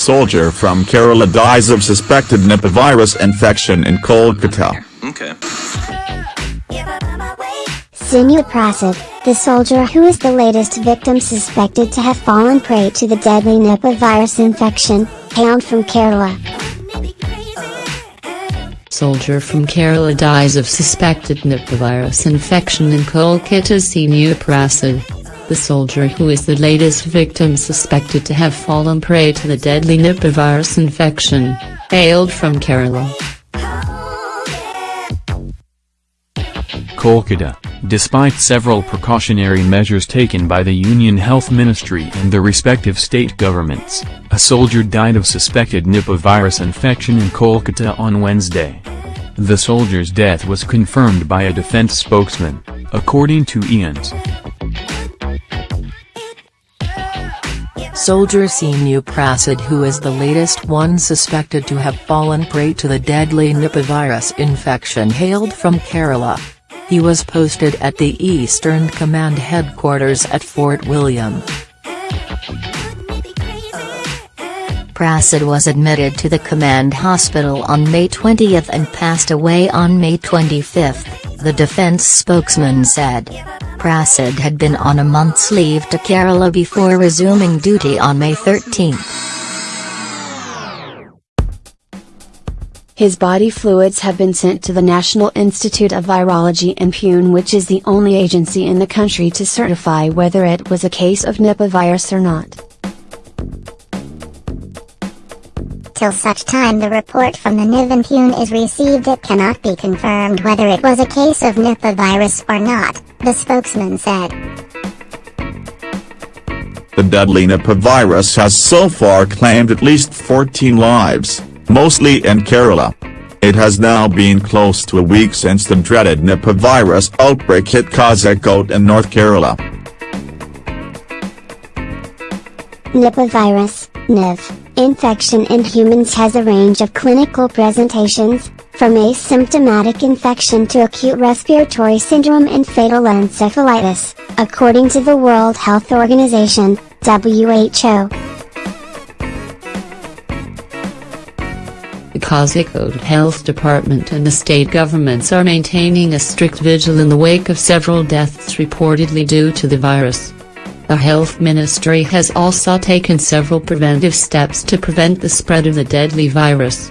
Soldier from Kerala dies of suspected Nipah virus infection in Kolkata. Okay. Sinu Prasad, the soldier who is the latest victim suspected to have fallen prey to the deadly Nipah virus infection, hailed from Kerala. Soldier from Kerala dies of suspected Nipah virus infection in Kolkata Sinu Prasad. The soldier who is the latest victim suspected to have fallen prey to the deadly Nipah virus infection, hailed from Kerala. Kolkata, despite several precautionary measures taken by the Union Health Ministry and the respective state governments, a soldier died of suspected Nipah virus infection in Kolkata on Wednesday. The soldier's death was confirmed by a defense spokesman, according to IANS. Soldier Sinu Prasad who is the latest one suspected to have fallen prey to the deadly Nipah virus infection hailed from Kerala. He was posted at the Eastern Command headquarters at Fort William. Prasad was admitted to the command hospital on May 20 and passed away on May 25, the defense spokesman said. Prasad had been on a month's leave to Kerala before resuming duty on May 13. His body fluids have been sent to the National Institute of Virology in Pune which is the only agency in the country to certify whether it was a case of Nipah virus or not. Till such time the report from the NIV in Pune is received it cannot be confirmed whether it was a case of Nipah virus or not, the spokesman said. The deadly Nipah virus has so far claimed at least 14 lives, mostly in Kerala. It has now been close to a week since the dreaded Nipah virus outbreak hit Kozhikode in North Kerala. Nipah virus, NIV, infection in humans has a range of clinical presentations, from asymptomatic infection to acute respiratory syndrome and fatal encephalitis, according to the World Health Organization, WHO. The Kozhikode Health Department and the state governments are maintaining a strict vigil in the wake of several deaths reportedly due to the virus. The health ministry has also taken several preventive steps to prevent the spread of the deadly virus.